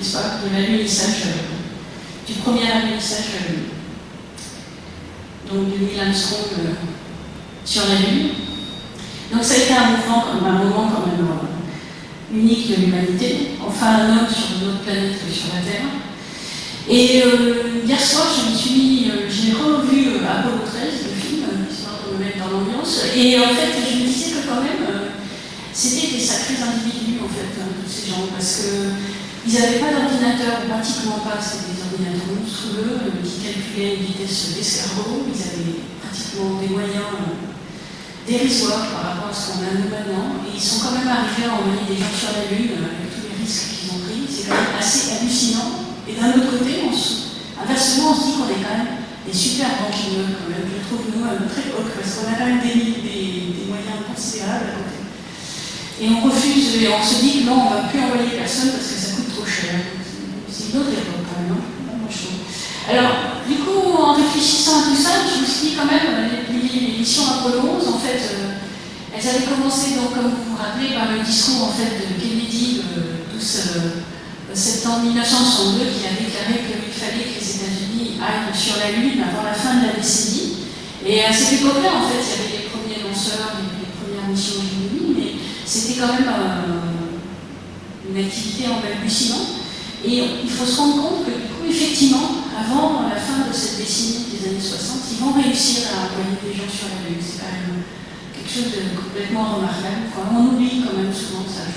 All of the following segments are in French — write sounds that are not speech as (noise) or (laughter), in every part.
pas, de l'alunissage, du premier alunissage donc de Neil Armstrong euh, sur la Lune. Donc ça a été un un moment quand même euh, unique de l'humanité, enfin un homme sur une autre planète que sur la Terre. Et euh, hier soir, je me suis j'ai revu Apollo 13, le film, histoire de me mettre dans l'ambiance, et en fait, je me disais que quand même, c'était des sacrés individus, en fait, hein, tous ces gens, parce qu'ils n'avaient pas d'ordinateur, pratiquement pas, c'était des ordinateurs monstrueux, qui calculaient une vitesse d'escargot, ils avaient pratiquement des moyens dérisoires par rapport à ce qu'on a nous maintenant, et ils sont quand même arrivés à envoyer des gens sur la Lune avec tous les risques qu'ils ont pris, c'est quand même assez hallucinant. Et d'un autre côté, inversement, on se dit qu'on est quand même des super banquiers, quand même, je trouve, nous, à notre époque, parce qu'on a quand même des, moyens considérables à côté. Et on refuse, et on se dit que non, on ne va plus envoyer personne parce que C'est une autre époque quand même, non alors, du coup, en réfléchissant à tout ça, je me suis dit quand même, les, missions Apollo 11, en fait, euh, elles avaient commencé, donc, comme vous vous rappelez, par le discours en fait, de Kennedy le 12 septembre 1962, qui a déclaré qu'il fallait que les États-Unis aillent sur la Lune avant la fin de la décennie. Et à cette époque-là, en fait, il y avait les premiers lanceurs, les, premières missions Gemini, mais c'était quand même euh, une activité en balbutiement. Et il faut se rendre compte que, du coup, effectivement, avant la fin de cette décennie des années 60, ils vont réussir à envoyer des gens sur la Lune. C'est quand même quelque chose de complètement remarquable. on oublie quand même souvent ça.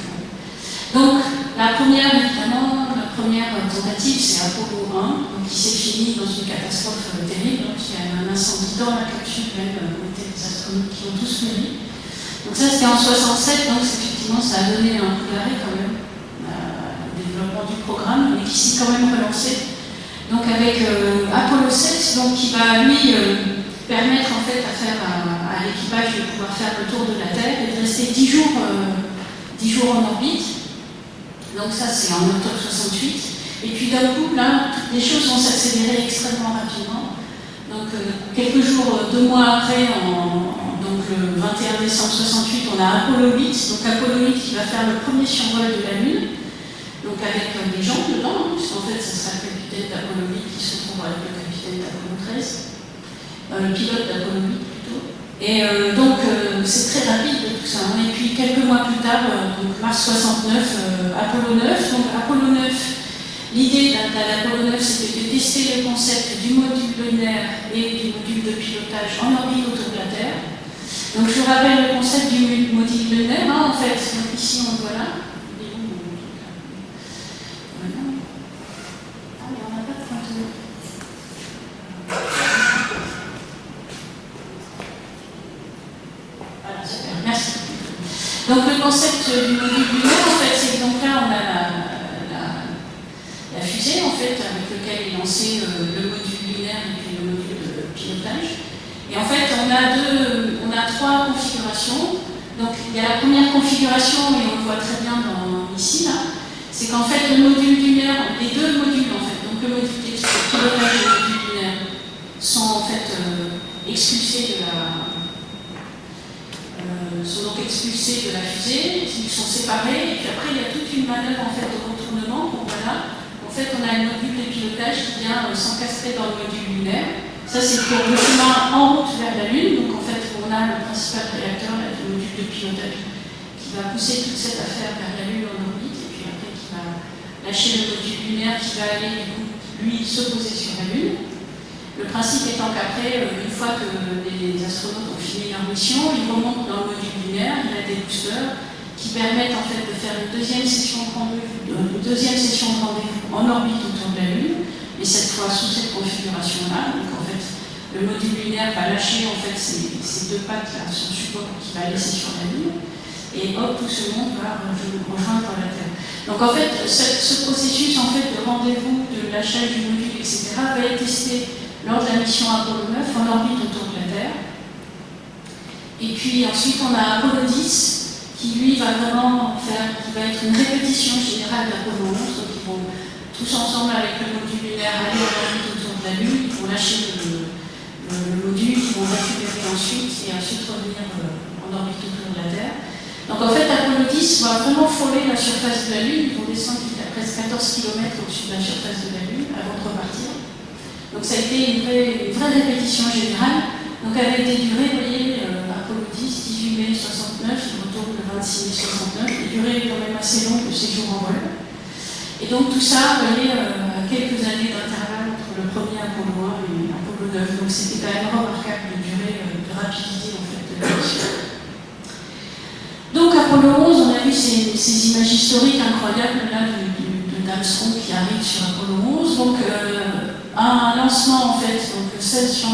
Donc, la première, évidemment, la première tentative, c'est Apollo 1, qui s'est fini dans une catastrophe terrible. Donc, il y a un incendie dans la capsule même, des astronautes qui ont tous péri. Donc ça, c'était en 67, donc effectivement, ça a donné un coup d'arrêt quand même euh, du programme, mais qui s'est quand même relancé donc avec euh, Apollo 7, donc, qui va lui euh, permettre en fait à, faire, à, l'équipage de pouvoir faire le tour de la Terre et de rester 10 jours, 10 euh, jours en orbite. Donc ça c'est en octobre 68. Et puis d'un coup, là, les choses vont s'accélérer extrêmement rapidement. Donc quelques jours, deux mois après, donc le 21 décembre 68, on a Apollo 8, donc Apollo 8 qui va faire le premier survol de la Lune, donc avec des gens dedans, puisqu'en fait ça sera le capitaine d'Apollo 8 qui se trouve avec le capitaine d'Apollo 13, euh, le pilote d'Apollo 8 plutôt. Et euh, donc euh, c'est très rapide tout ça. Hein. Et puis quelques mois plus tard, donc mars 69, Apollo 9. Donc Apollo 9, l'idée d'Apollo 9 c'était de tester le concept du module lunaire et du module de pilotage en orbite autour de la Terre. Donc je vous rappelle le concept du module lunaire, hein, en fait, donc ici on voit là. Donc le concept du module lunaire, en fait, c'est que donc là, on a la, fusée, en fait, avec laquelle est lancé le module lunaire et puis le module de pilotage. Et en fait, on a, deux, on a trois configurations. Donc il y a la première configuration, et on le voit très bien ici, là, c'est qu'en fait, le module lunaire, les deux modules, en fait, donc le module de pilotage et le module lunaire, sont en fait euh, expulsés de la, sont donc expulsés de la fusée, ils sont séparés, et puis après il y a toute une manœuvre en fait, de retournement. voilà. En fait, on a un module de pilotage qui vient euh, s'encastrer dans le module lunaire. Ça, c'est pour le chemin en route vers la Lune. Donc, en fait, on a le principal réacteur, le module de pilotage, qui va pousser toute cette affaire vers la Lune en orbite, et puis après, qui va lâcher le module lunaire qui va aller, lui, se poser sur la Lune. Le principe étant qu'après, euh, une fois que les astronautes ont fini leur mission, ils remontent dans le module lunaire, il y a des boosters qui permettent en fait de faire une deuxième session de rendez-vous, rendez-vous en orbite autour de la Lune, mais cette fois sous cette configuration-là. Donc en fait, le module lunaire va lâcher en fait ces, deux pattes son support qui va laisser sur la Lune, et hop, tout ce monde va rejoindre la Terre. Donc en fait, ce, processus en fait de rendez-vous, de lâchage du module, etc., va être testé lors de la mission Apollo 9 en orbite autour de la Terre. Et puis ensuite, on a Apollo 10 qui lui va vraiment faire, qui va être une répétition générale d'Apollo 11, donc ils vont tous ensemble avec le module lunaire aller en orbite autour de la Lune, ils vont lâcher le, module, ils vont récupérer ensuite et ensuite revenir euh, en orbite autour de la Terre. Donc en fait, Apollo 10 va vraiment frôler la surface de la Lune, ils vont descendre à presque 14 km au-dessus de la surface de la Lune avant de repartir. Donc ça a été une vraie, une répétition générale, donc avec des durées, vous voyez, euh, Apollo 10, 18 mai 69, le 26 69, qui durait quand même assez long le séjour en vol. Et donc tout ça, vous voyez, euh, à quelques années d'intervalle entre le premier Apollo 1 et Apollo 9. Donc c'était quand même remarquable de durée, euh, de rapidité en fait de la mission. Donc Apollo 11, on a vu ces, images historiques incroyables là de, de, qui arrive sur Apollo 11. Donc euh, un lancement en fait, donc le 16,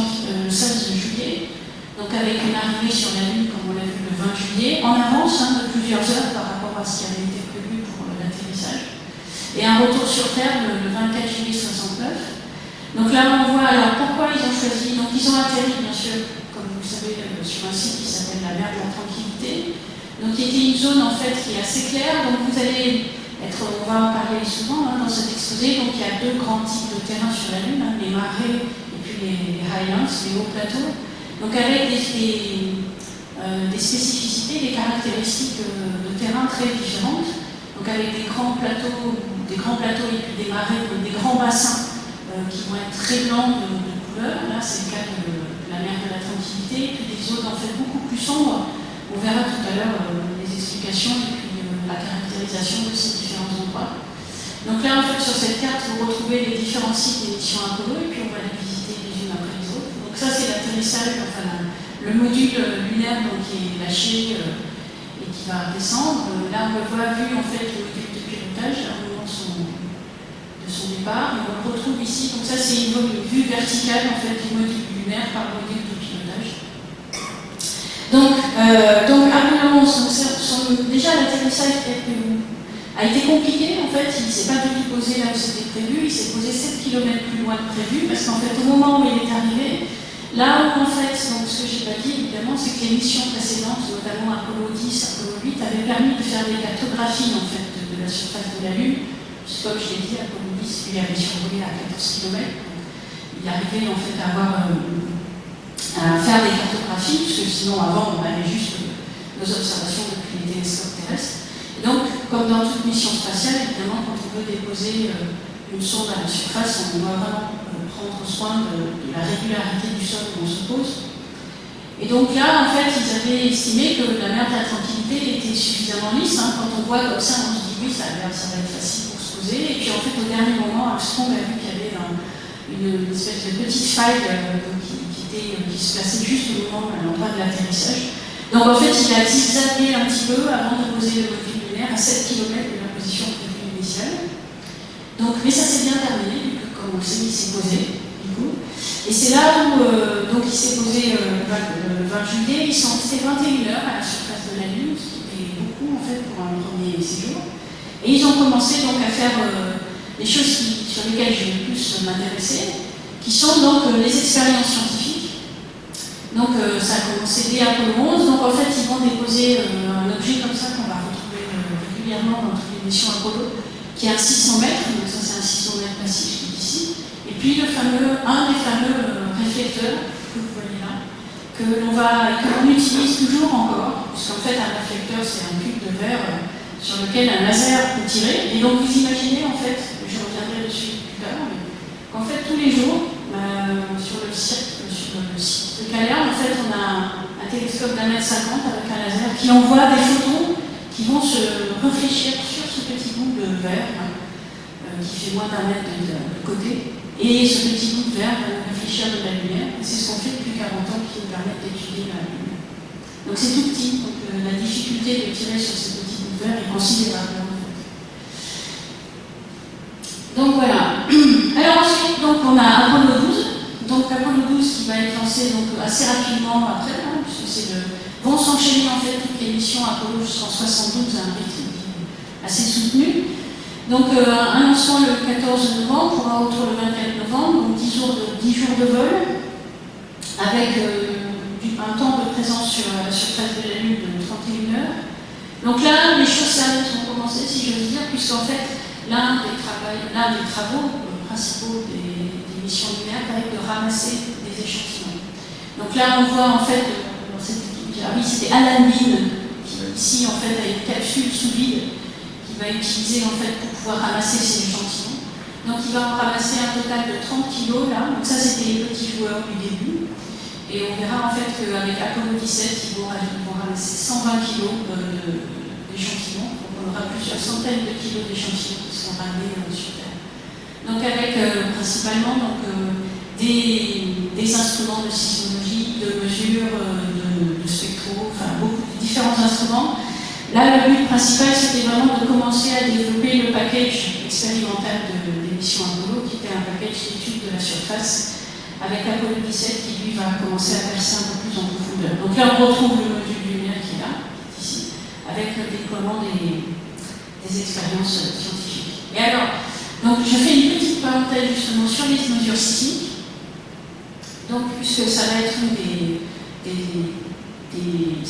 16 juillet, donc avec une arrivée sur la Lune, comme on l'a vu le 20 juillet, en avance hein, de plusieurs heures par rapport à ce qui avait été prévu pour l'atterrissage. Et un retour sur Terre le, 24 juillet 69. Donc là, on voit alors pourquoi ils ont choisi. Donc ils ont atterri, bien sûr, comme vous le savez, euh, sur un site qui s'appelle la mer de la Tranquillité. Donc qui était une zone en fait qui est assez claire. Donc vous allez être, on va en parler souvent hein, dans cet exposé. Donc il y a deux grands types de terrains sur la Lune, hein, les marais et puis les, highlands, les hauts plateaux. Donc avec euh, des, spécificités, des caractéristiques euh, de terrain très différentes, donc avec des grands plateaux, des grands plateaux et puis des marais, des grands bassins euh, qui vont être très blancs de, couleur. Là, c'est le cas de, la mer de la Tranquillité, et puis des zones en fait beaucoup plus sombres. On verra tout à l'heure les explications la caractérisation de ces différents endroits. Donc là, en fait, sur cette carte, vous retrouvez les différents sites d'émission Apollo, et puis on va les visiter les unes après les autres. Donc ça, c'est l'atterrissage, enfin, le module lunaire donc, qui est lâché euh, et qui va descendre. Là, on voit vu en fait le module de pilotage au moment de son, de son départ. Et on le retrouve ici. Donc ça, c'est une vue verticale en fait du module lunaire par le module de pilotage. Donc, euh, donc Apollo 11, donc, déjà l'atterrissage a été compliqué. En fait, il ne s'est pas du tout posé là où c'était prévu. Il s'est posé 7 km plus loin que prévu parce qu'en fait, au moment où il est arrivé, Là où, en fait, ce que j'ai pas dit, évidemment, c'est que les missions précédentes, notamment Apollo 10, Apollo 8, avaient permis de faire des cartographies, en fait, de, la surface de la Lune. Comme je l'ai dit, Apollo 10, lui avait survolé à 14 km. Il arrivait, en fait, à, avoir, euh, à faire des cartographies, parce que sinon, avant, on avait juste nos observations depuis les télescopes terrestres. Et donc, comme dans toute mission spatiale, évidemment, quand on veut déposer euh, une sonde à la surface, on doit vraiment prendre soin de, la régularité du sol où on se pose. Et donc là, en fait, ils avaient estimé que la mer de la tranquillité était suffisamment lisse. Hein. Quand on voit comme ça, on se dit oui, ça, ça va être facile pour se poser. Et puis en fait, au dernier moment, Armstrong a vu qu'il y avait une, espèce de petite faille euh, qui, se plaçait juste au moment, à l'endroit de l'atterrissage. Donc en fait, il a zigzagué un petit peu avant de poser le module lunaire à 7 km de la position prévue initiale. Donc, mais ça s'est bien terminé comme on sait, il s'est posé, du coup. Et c'est là où euh, donc il s'est posé euh, le 20 juillet, ils sont restés 21 heures à la surface de la Lune, ce qui était beaucoup en fait pour un premier séjour. Et ils ont commencé donc à faire euh, les choses sur lesquelles je vais le plus m'intéresser, qui sont donc les expériences scientifiques. Donc ça a commencé dès Apollo 11, donc en fait ils vont déposer un objet comme ça qu'on va retrouver régulièrement dans toutes les missions Apollo, qui est un 600 mètres, donc ça c'est un 600 mètres passif puis le fameux, un des fameux euh, réflecteurs que vous voyez là, que l'on utilise toujours encore, puisqu'en fait un réflecteur c'est un cube de verre euh, sur lequel un laser peut tirer. Et donc vous imaginez en fait, je reviendrai dessus plus tard, qu'en fait tous les jours, euh, sur le cirque télescope d'un mètre cinquante avec un laser qui envoie des photons qui vont se réfléchir sur ce petit bout de verre hein, euh, qui fait moins d'un mètre de, côté. Et ce petit bout de verre va réfléchir de la lumière. C'est ce qu'on fait depuis 40 ans qui nous permet d'étudier la lumière. Donc c'est tout petit, donc euh, la difficulté de tirer sur ces petits bouts de verre est considérable. Donc voilà. (clears throat) Alors ensuite, donc, on a Apollo 12. Donc Apollo 12 qui va être lancé donc, assez rapidement après, hein, puisque c'est le... vont s'enchaîner en fait toutes les missions Apollo jusqu'en 72 à un rythme assez soutenu. Donc euh, un lancement le 14 novembre un retour le 24 novembre, donc 10 jours de, 10 jours de vol, avec euh, un temps de présence sur la surface de la Lune de 31 heures. Donc là, les choses sérieuses vont commencer, si je veux dire, puisqu'en fait, l'un des, travaux euh, principaux des, missions va être de ramasser des échantillons. Donc là, on voit en fait, euh, dans cette, oui, c'était Alan Bean, qui ici en fait a une capsule sous vide qu'il va utiliser en fait pour pouvoir ramasser ces échantillons. Donc il va en ramasser un total de 30 kg là, donc ça c'était les petits joueurs du début. Et on verra en fait qu'avec Apollo 17, ils vont, ramasser 120 kg d'échantillons. Donc on aura plusieurs centaines de kilos d'échantillons euh, sur Terre. Donc avec euh, principalement donc, euh, des, instruments de sismologie, de mesure, de, de spectro, enfin beaucoup différents instruments. Là, le but principal, c'était vraiment de commencer à développer le package expérimental de l'émission Apollo, qui était un package d'études de la surface, avec Apollo 17 qui lui va commencer à percer un peu plus en profondeur. Donc là, on retrouve le module lumière qui est là, ici, avec le déploiement des, des expériences scientifiques. Et alors, donc je fais une petite parenthèse justement sur les mesures sismiques, donc, puisque ça va être une des,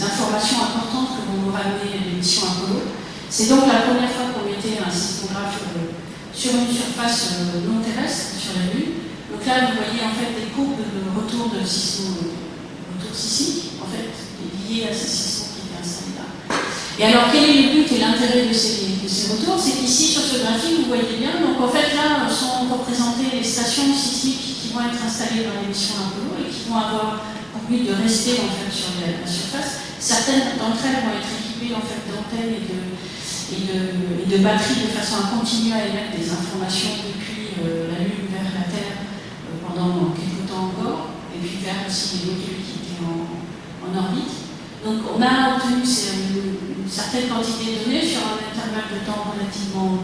informations importantes que vont nous ramener l'émission Apollo. C'est donc la première fois qu'on mettait un sismographe euh, sur une surface euh, non terrestre, sur la Lune. Donc là, vous voyez en fait des courbes de retour de sismo, retour sismique, en fait, liées à ces sismos qui étaient installés là. Et alors, quel est le but et l'intérêt de ces ces retours, c'est qu'ici, sur ce graphique, vous voyez bien, donc en fait, là, sont représentées les stations sismiques qui vont être installées dans l'émission Apollo et qui vont avoir pour but de rester en fait sur la, surface. Certaines d'entre elles vont être équipées en fait d'antennes et de, et, de, batteries de façon à continuer à émettre des informations depuis euh, la Lune vers la Terre euh, pendant quelques temps encore, et puis vers aussi les modules qui étaient en, en orbite. Donc on a obtenu une, certaine quantité de données sur un intervalle de temps relativement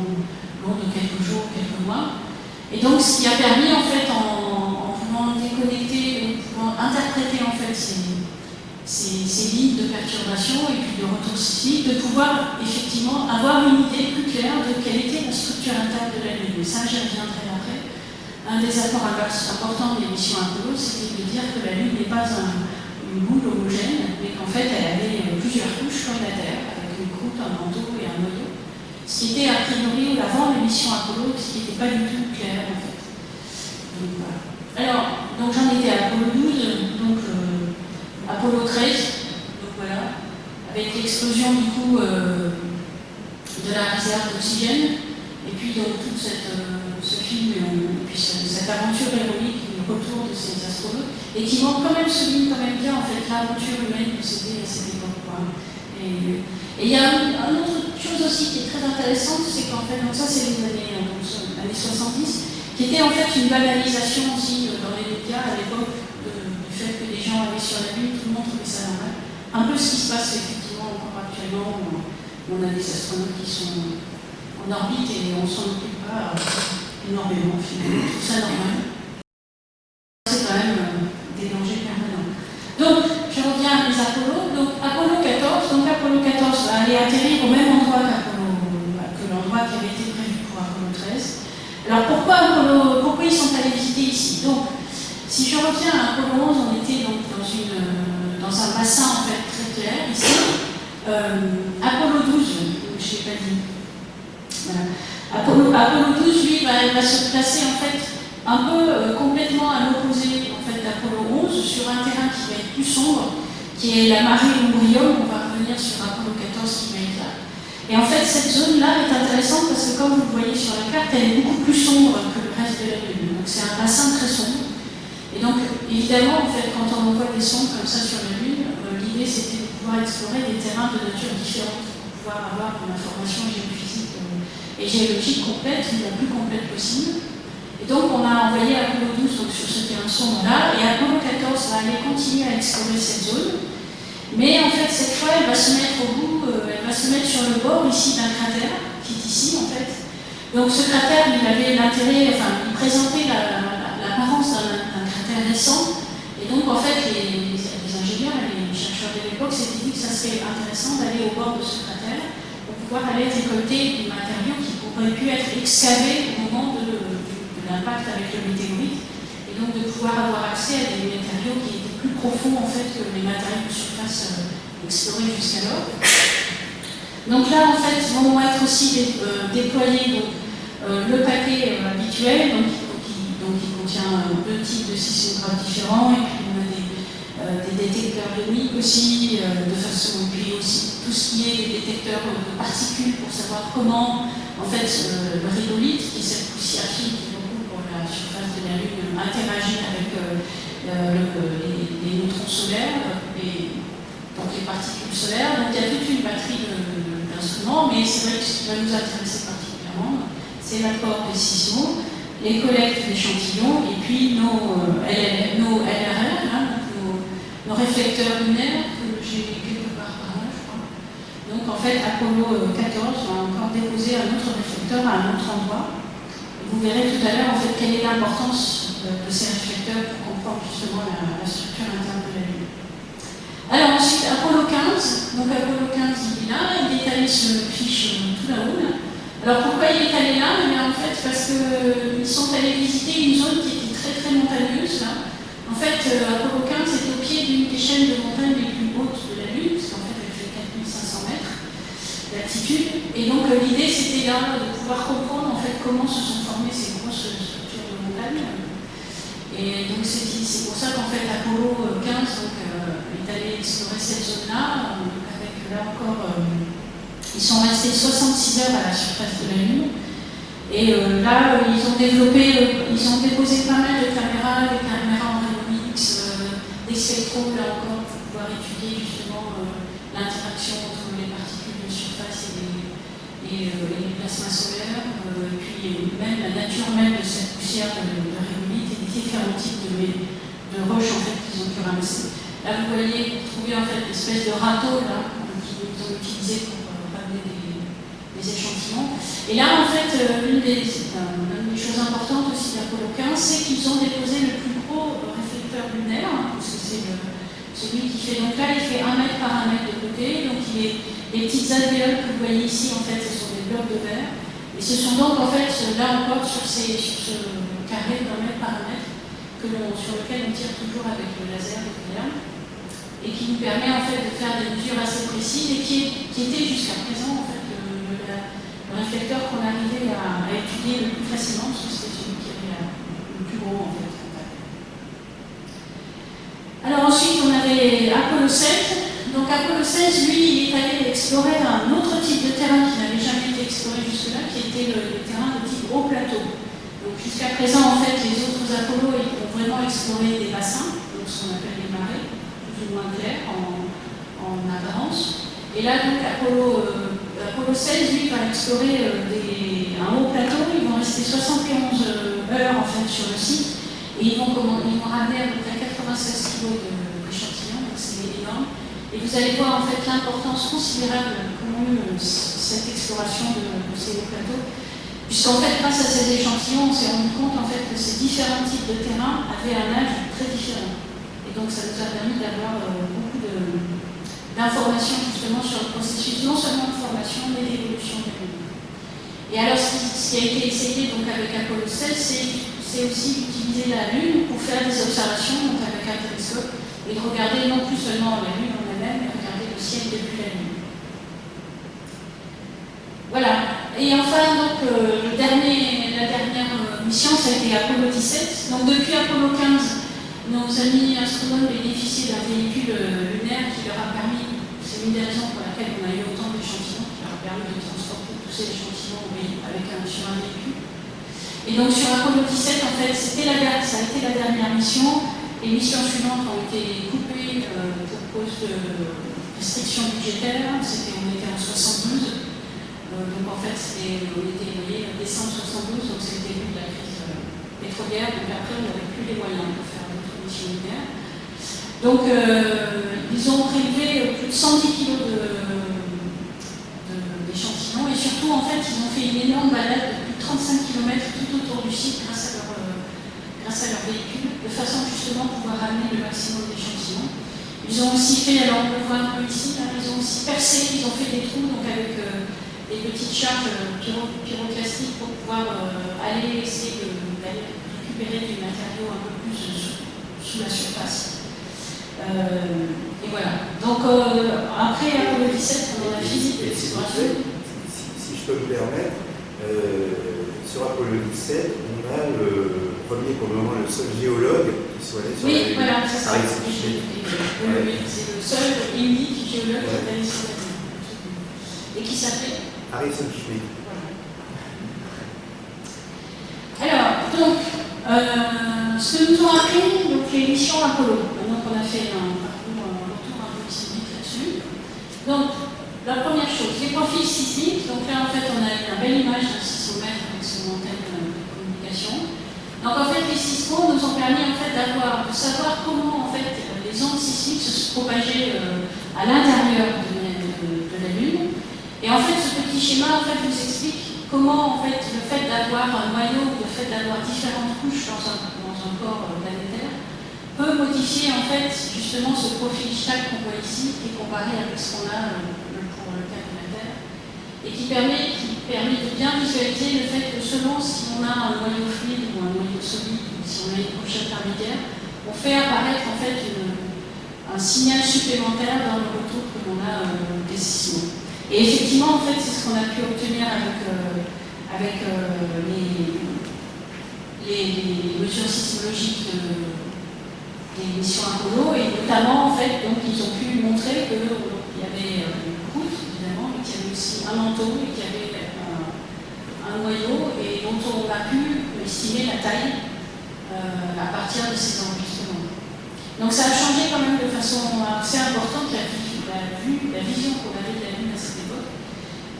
long de quelques jours, quelques mois. Et donc ce qui a permis en fait en, pouvant déconnecter, en pouvant interpréter en fait ces, ces, lignes de perturbation et puis de retour sismique, de pouvoir effectivement avoir une idée plus claire de quelle était la structure interne de la Lune. Ça j'y reviendrai après. Un des apports importants de l'émission Apollo, c'était de dire que la Lune n'est pas un, une boule homogène, mais qu'en fait elle avait plusieurs couches comme la Terre, un manteau et un noyau. Ce qui était a priori avant l'émission Apollo, ce qui n'était pas du tout clair en fait. Donc, voilà. Alors, donc j'en étais à Apollo 12, donc euh, Apollo 13, donc voilà, avec l'explosion du coup euh, de la réserve d'oxygène, et puis donc tout cette, ce film, et puis cette aventure héroïque, le retour de ces astronautes et qui vont quand même souligner quand même bien en fait l'aventure humaine que c'était à cette époque. Et, il y a une, autre chose aussi qui est très intéressante, c'est qu'en fait, donc ça c'est les années, euh, années 70, qui était en fait une banalisation aussi euh, dans les médias à l'époque du fait que les gens allaient sur la Lune, tout le monde trouvait ça normal. Un peu ce qui se passe effectivement encore actuellement, où on a des astronautes qui sont en orbite et on s'en occupe pas euh, énormément finalement, tout ça normal. aller atterrir au même endroit que l'endroit qui avait été prévu pour Apollo 13. Alors pourquoi, pourquoi ils sont allés visiter ici Donc, si je reviens à Apollo 11, on était donc dans, un bassin en fait très clair ici. Euh, Apollo 12, je ne l'ai pas dit. Apollo, Apollo, 12, lui, va, se placer en fait un peu euh, complètement à l'opposé en fait, d'Apollo 11 sur un terrain qui va être plus sombre qui est la marée Umbrium, on va revenir sur Apollo 14 qui va être là. Et en fait, cette zone-là est intéressante parce que comme vous le voyez sur la carte, elle est beaucoup plus sombre que le reste de la Lune. Donc c'est un bassin très sombre. Et donc, évidemment, en fait, quand on envoie des sondes comme ça sur la Lune, euh, l'idée c'était de pouvoir explorer des terrains de nature différente pour pouvoir avoir une information géophysique et géologique complète, la plus complète possible. Et donc on a envoyé Apollo 12 donc, sur ce terrain sombre-là, et Apollo 14 va aller continuer à explorer cette zone. Mais en fait, cette fois, elle va se mettre au bout, euh, elle va se mettre sur le bord ici d'un cratère, qui est ici en fait. Donc ce cratère, il avait l'intérêt, enfin, il présentait l'apparence d'un et donc en fait, les, ingénieurs et les chercheurs de l'époque s'étaient dit que ça serait intéressant d'aller au bord de ce cratère pour pouvoir aller récolter des matériaux qui pourraient pu être excavés au moment de, l'impact avec le météorite, et donc de pouvoir avoir accès à des matériaux qui étaient plus profonds en fait que les matériaux de surface euh, explorés jusqu'alors. Donc là, en fait, vont être aussi euh, déployés donc, euh, le paquet habituel, donc, qui contient deux types de sismographes différents, et puis on a des, des détecteurs de aussi, de façon, et puis aussi tout ce qui est des détecteurs de particules pour savoir comment, en fait, le rhyolite, qui est cette poussière fine qui recouvre la surface de la Lune, interagit avec les, les, neutrons solaires, et, donc les particules solaires. Donc il y a toute une batterie d'instruments, mais c'est vrai que ce qui va nous intéresser particulièrement, c'est l'apport des sismos, les collectes d'échantillons, et puis nos, euh, nos LRR, hein, nos, nos, réflecteurs lunaires, que j'ai quelque part par là, je crois. Donc en fait, Apollo 14 va encore déposer un autre réflecteur à un autre endroit. Vous verrez tout à l'heure en fait quelle est l'importance de, de ces réflecteurs pour comprendre justement la, la structure interne de la Lune. Alors ensuite, Apollo 15, donc Apollo 15 il est là, il est allé sur le fiche tout là-haut. Alors pourquoi il est allé là eh bien, En fait, parce qu'ils sont allés visiter une zone qui était très très montagneuse. Là. En fait, euh, Apollo 15 est au pied d'une des chaînes de montagnes les plus hautes de la Lune, parce qu'en fait elle fait 4500 mètres d'altitude. Et donc euh, l'idée c'était là de pouvoir comprendre en fait comment se sont formées ces grosses structures de montagne. Et donc c'est pour ça qu'en fait Apollo 15 donc, euh, est allé explorer cette zone-là, avec là encore, euh, ils sont restés 66 heures à la surface de la Lune. Et euh, là, ils ont développé, ils ont déposé pas mal de caméras, des caméras en rayon X, des spectros là encore pour pouvoir étudier justement l'interaction entre les particules de surface et les, et, et plasmas solaires, puis même la nature même de cette poussière de, de rayonite et différents types de, de roches en fait qu'ils ont pu ramasser. Là, vous voyez, vous trouvez en fait l'espèce de râteau là qu'ils ont utilisé pour euh, ramener des, des, Et là, en fait, euh, une des, choses importantes aussi d'Apollo 15, c'est qu'ils ont déposé le plus gros réflecteur lunaire, hein, parce que c'est celui qui fait, donc là, il fait 1 mètre par 1 mètre de côté, donc il les petites alvéoles que vous voyez ici, en fait, ce sont des blocs de verre. Et ce sont donc, en fait, là encore, sur, ces, ce carré d'un mètre par 1 mètre, sur lequel on tire toujours avec le laser nucléaire, et qui nous permet, en fait, de faire des mesures assez précises, et qui, qui était jusqu'à présent, en fait, le, le, le réflecteur qu'on arrivait à, étudier le plus facilement, parce que c'était celui qui avait le plus gros, en fait. Alors ensuite, on avait Apollo 7. Donc Apollo 16, lui, il est allé explorer un autre type de terrain qui n'avait jamais été exploré jusque-là, qui était le, terrain de type gros plateau. Donc jusqu'à présent, en fait, les autres Apollo ils ont vraiment exploré des bassins, donc ce qu'on appelle les marais, plus ou moins clairs en, en apparence. Et là, donc, Apollo, euh, 16, lui, va explorer euh, des, un haut plateau. Ils vont rester 71 heures, en fait, sur le site. Et ils vont, ils vont ramener à peu près 96 kg d'échantillons, donc c'est énorme. Et vous allez voir en fait l'importance considérable qu'ont eu euh, cette exploration de, de ces hauts plateaux, puisqu'en fait, grâce à ces échantillons, on s'est rendu compte en fait que ces différents types de terrains avaient un âge très différent. Et donc ça nous a permis d'avoir euh, beaucoup d'informations justement sur le processus, non seulement de formation, mais d'évolution des pays. Et alors, ce qui, a été essayé donc avec Apollo 16, c'est aussi d'utiliser la Lune pour faire des observations donc avec un télescope et de regarder non plus seulement la Lune en elle-même, mais regarder le ciel depuis la Lune. Voilà. Et enfin, donc, euh, la dernière mission, ça a été Apollo 17. Donc, depuis Apollo 15, nos amis astronomes bénéficient d'un véhicule lunaire qui leur a permis, c'est une des raisons pour laquelle on a eu autant d'échantillons, qui leur a permis de transporter tous ces échantillons avec un, sur un véhicule. Et donc sur Apollo 17, en fait, ça a été la dernière mission. Les missions suivantes ont été coupées pour cause de restrictions budgétaires. On était en 72. donc en fait, on était voyez, décembre 72, donc c'était le début de la crise pétrolière. Donc après, on n'avait plus les moyens de faire Donc ils ont prélevé plus de 110 kg d'échantillons et surtout, en fait, ils ont fait une énorme balade de plus de 35 km tout autour du site grâce à leur grâce à leur véhicule, de façon justement à pouvoir ramener le maximum d'échantillons. Ils ont aussi fait, alors on le voit un peu ici, ils ont aussi percé, ils ont fait des trous donc avec euh, des petites charges euh, pyroclastiques pour pouvoir euh, aller essayer d'aller récupérer du matériau un peu plus sous, la surface. et voilà. Donc après Apollo 17, on a physique et si, si, je peux me permettre, sur Apollo 17, on a le premier pour le moment le seul géologue qui soit allé sur oui, la voilà, c'est ça. Oui, c'est le seul unique géologue qui est allé sur la Lune. Et qui s'appelle Harrison Schmitt. Alors, donc, euh, ce que nous ont appris donc, les missions Apollo, maintenant qu'on a fait un parcours, un retour un peu historique là-dessus. Donc, la première chose, les profils sismiques. Donc là, en fait, on a une belle image d'un sismomètre avec son antenne de communication. Donc en fait, les sismos nous ont permis en fait, d'avoir, de savoir comment en fait, les ondes sismiques se propageaient euh, à l'intérieur de, la Lune. Et en fait, ce petit schéma en fait, nous explique comment en fait, le fait d'avoir un noyau, le fait d'avoir différentes couches dans un, corps euh, planétaire, peut modifier en fait justement ce profil stack qu'on voit ici, est comparé avec ce qu'on a euh, pour le cas de la Terre, et qui permet, qui permet de bien visualiser le fait que selon si on a un noyau fluide ou un noyau solide, ou si on a une couche intermédiaire, on fait apparaître en fait un signal supplémentaire dans le retour que l'on a euh, sismos. Et effectivement, en fait, c'est ce qu'on a pu obtenir avec, euh, avec les, les, mesures sismologiques des missions Apollo, et notamment, en fait, donc, ils ont pu montrer qu'il y avait une croûte, évidemment, mais qu'il y avait aussi un manteau et qu'il y avait un noyau et dont on a pu estimer la taille euh, à partir de ces enregistrements. Donc ça a changé quand même de façon assez importante la, vue, la vision qu'on avait de la Lune à cette époque,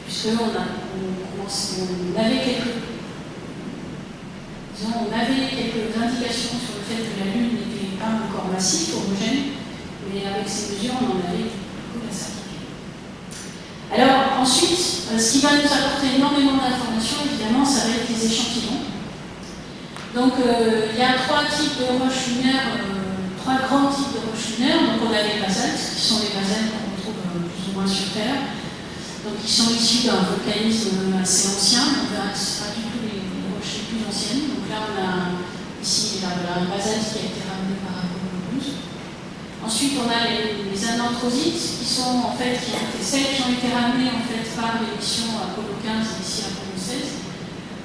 puisqu'on on, on, avait quelques on avait quelques indications sur le fait que la Lune n'était pas encore massif, homogène, mais avec ces mesures, on en avait beaucoup la certitude. Alors ensuite, euh, ce qui va nous apporter énormément d'informations, évidemment, ça va être les échantillons. Donc, euh, il y a trois types de roches lunaires, euh, trois grands types de roches lunaires. Donc, on a les basaltes, qui sont les basaltes qu'on retrouve plus ou moins sur Terre, donc qui sont issus d'un volcanisme assez ancien. On verra que ce pas du tout les, roches les plus anciennes. Donc là, on a ici la, la basalte qui a été ramenée par Apollo 12. Ensuite, on a les, les qui sont en fait qui ont été, celles qui ont été ramenées en fait par les missions Apollo 15 et ici Apollo 16.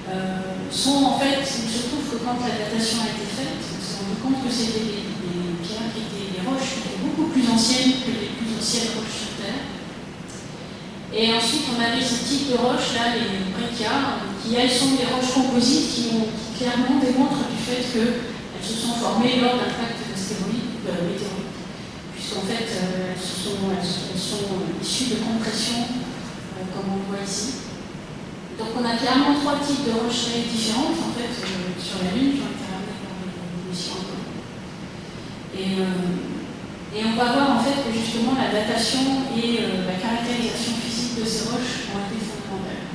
Euh, sont en fait, il se trouve que quand la datation a été faite, on s'est rendu compte que c'était des, pierres qui étaient des roches beaucoup plus anciennes que les plus anciennes roches sur Terre. Et ensuite, on avait ce type de roches là, les breccia, qui elles sont des roches composites qui, clairement démontrent du fait qu'elles se sont formées lors d'impact d'astéroïdes, de météorites puisqu'en fait, euh, elles, sont, issues de compression, euh, comme on voit ici. Donc on a clairement trois types de rochers différentes en fait, euh, sur la Lune et, et on va voir en fait que justement la datation et la caractérisation physique de ces roches ont été fondamentales.